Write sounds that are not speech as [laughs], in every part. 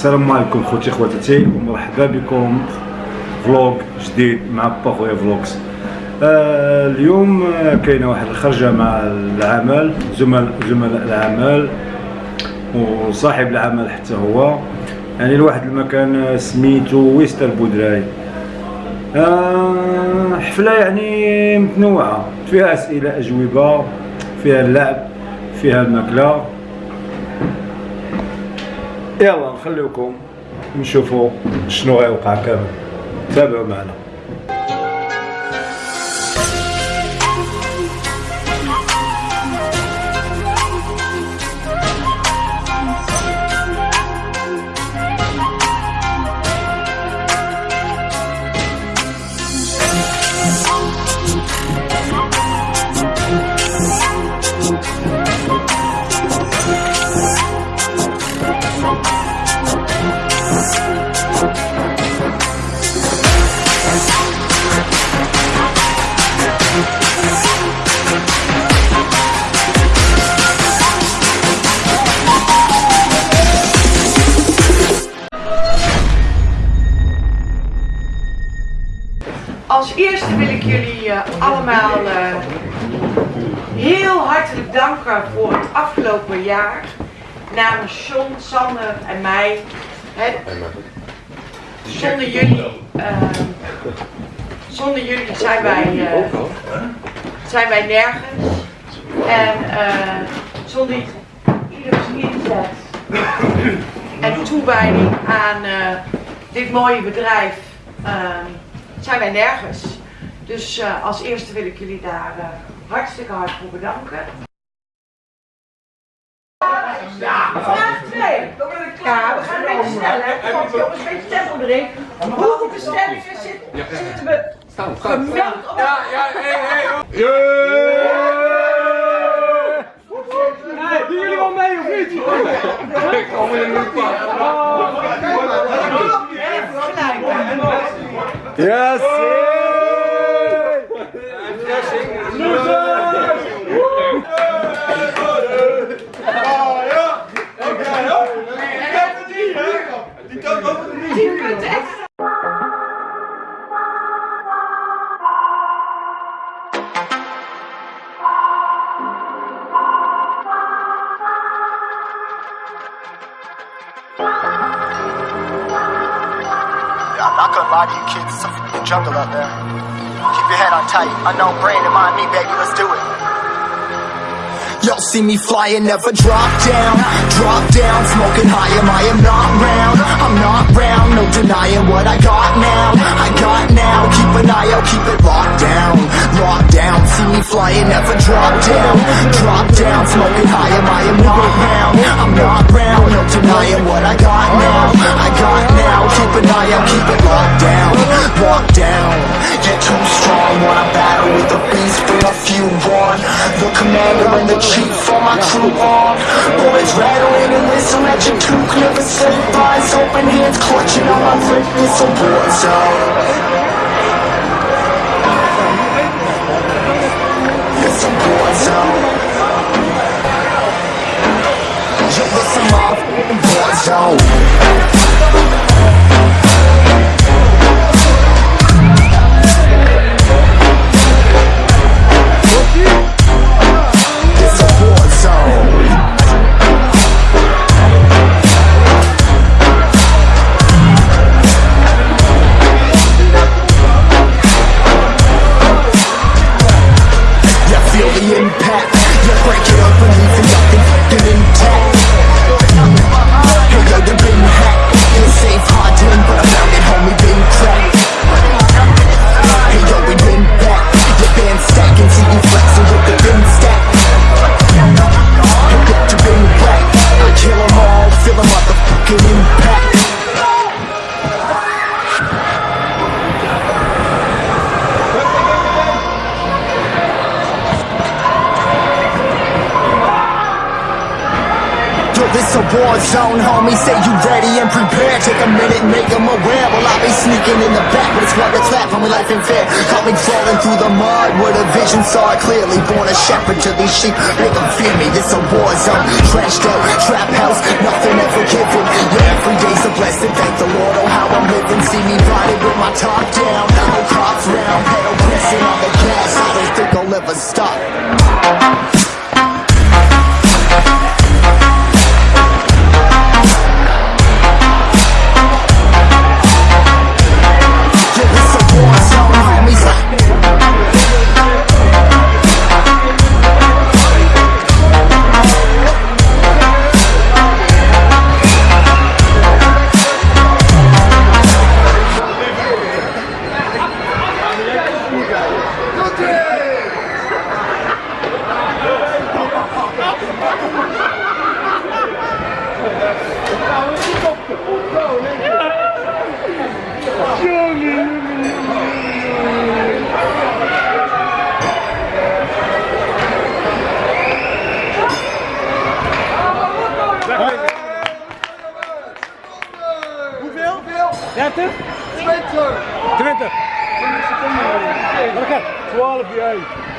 السلام عليكم خوتي خواتاتي ومرحبا بكم فلوق جديد مع با خويا فلوكس آه اليوم كاينة واحد الخرجة مع العمل زملاء زملاء العمل وصاحب العمل حتى هو. يعني لواحد المكان سميتو ويست البودراي آه حفلة يعني متنوعة. فيها أسئلة أجوبة فيها اللعب فيها الماكلة. يلا نخليكم نشوفوا شنو غيوقع كامل. تابعوا معنا. Allemaal eh, heel hartelijk danken voor het afgelopen jaar. Namens John, Sander en mij. Hè, zonder jullie, eh, zonder jullie zijn wij, eh, zijn wij nergens. En zonder ieders inzet en toewijding aan dit mooie bedrijf zijn wij nergens. Dus eh, als eerste wil ik jullie daar eh, hartstikke hard voor bedanken. Vraag 2. Ja, we gaan een beetje sneller. hè. Want jongens, een beetje tempo erin. Hoeveel bestellingen zit- zitten we gemeld op? Ja, ja, Doen jullie wel mee of niet? Yes! I'm not gonna lie you kids, it's a jungle out there. Keep your head on tight, unknown brain and mind me, baby, let's do it. Y'all see me flying, never drop down. Drop down, smoking high, am I am not round? I'm not round, no denying what I got now. I got now, keep an eye out, keep it locked down. Locked down, see me flying, never drop down. Drop down, smoking high, am I am not round? I'm not round, no denying what I got now. I got now, keep an eye out, keep it down, you're too strong Wanna battle with the beast, bring a few on. The commander and the chief for my crew on Boys rattling and whistle at your toque Never say eyes, open. Hands clutching on my grip It's a war zone. It's a war zone. Yo, listen, motherfucking war zone This a war zone, homie. Say you ready and prepared. Take a minute, make them aware. Well, I'll be sneaking in the back, but it's what a clap. Homie, life ain't fair. Caught me falling through the mud with a vision, saw it clearly. Born a shepherd to these sheep, make them fear me. This a war zone. Trashed out, trap house, nothing ever given. Yeah, every day's a blessing. Thank the Lord, oh, how I'm living. See me riding with my top down. No cops round, pedal pressing on the gas. I don't think I'll ever stop.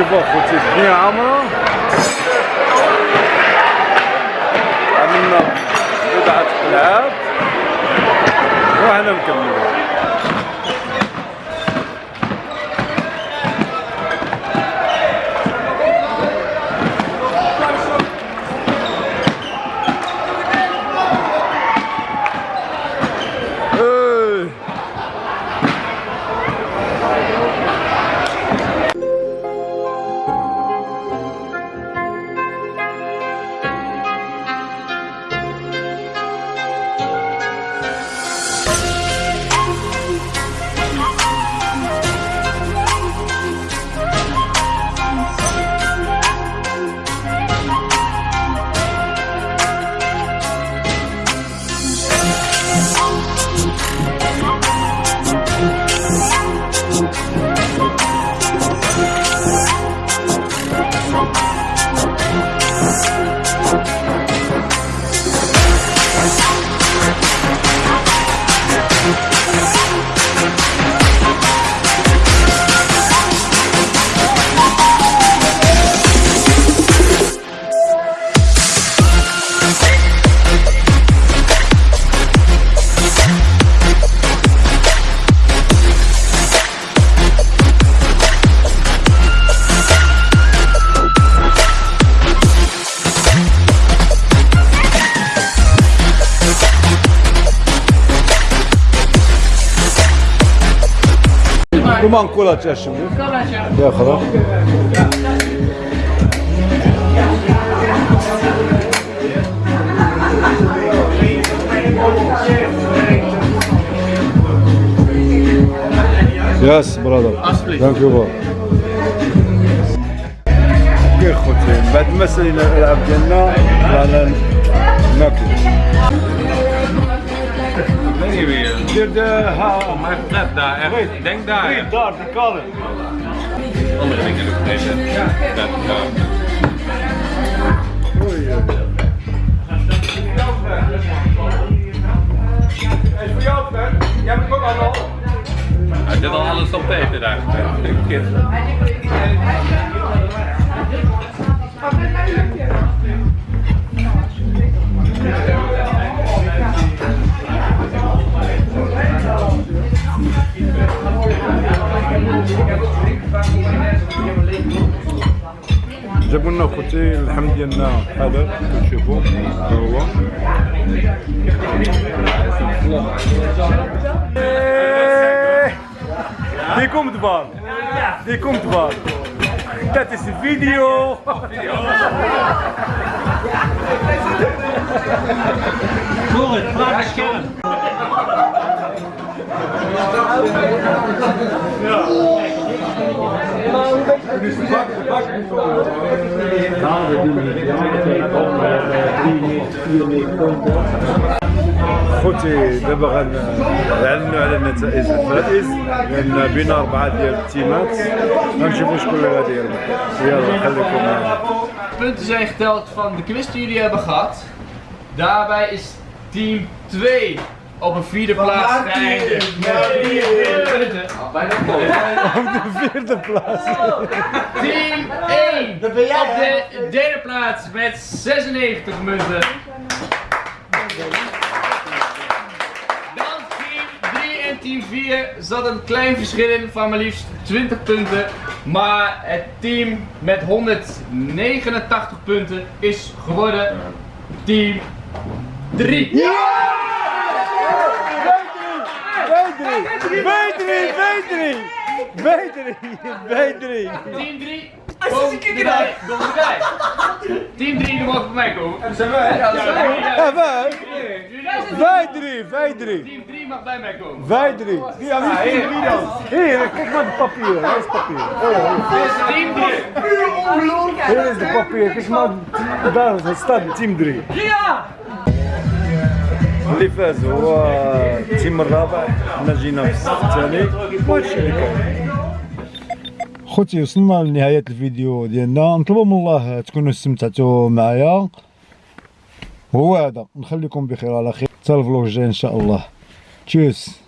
your book. Duman kol açar şimdi. Yakalım. Yes, brother. Thank you, bro. يا خوتي بعد ما سالينا الالعاب ديالنا رانا ناكل hier de... Uh, oh, mijn flat daar, echt. Denk daar. Nee, daar, de kade. Andere dingen doen. Nee, dat... Oei. Is voor jou, Jij hebt ook al. Hij zit al alles op tegen daar. Kind. شفتي اللحم ديالنا هذا كتشوفوا ها هو. إيه. ليكم دبار ليكم دبار That is فيديو. Moritz, [laughs] تاتيس فيديو خوتي دابا غنعلنوا على نتائج الفائز لان بين اربعه ديال التيمات غنشوفوا شكون اللي غادي يربح يلا خليكم معنا punten zijn geteld van de quiz die jullie hebben gehad. Daarbij is team 2 op een vierde plaats geëindigd. Met 43 punten. Ah, bijna [laughs] op de vierde plaats Team 1 op de derde plaats met 96 munten. Dan team 3 en team 4 zat een klein verschil in van maar liefst 20 punten. Maar het team met 189 punten is geworden team 3. B3 B3 B3 B3 Team 3, kom erbij, kom erbij. Team 3, die mag bij mij komen. Dat zijn wij. Ja, wij. Wij. Wij. V3 V3 Team 3 mag bij mij komen. V3 Ja, wie is wie dan? Hier, kijk maar de papier, hier is papier. Oh, Team 3. hier is de papier, kijk maar, daar het staat team 3 Ja! اللي فاز هو التيم الرابع حنا جينا في الصف الثاني. وهادشي اللي كاين خوتي وصلنا لنهاية الفيديو ديالنا. نطلبوا من الله تكونوا استمتعتوا معايا. هو هذا. نخليكم بخير على خير. حتى الفلوق الجاي إن شاء الله. تشوس.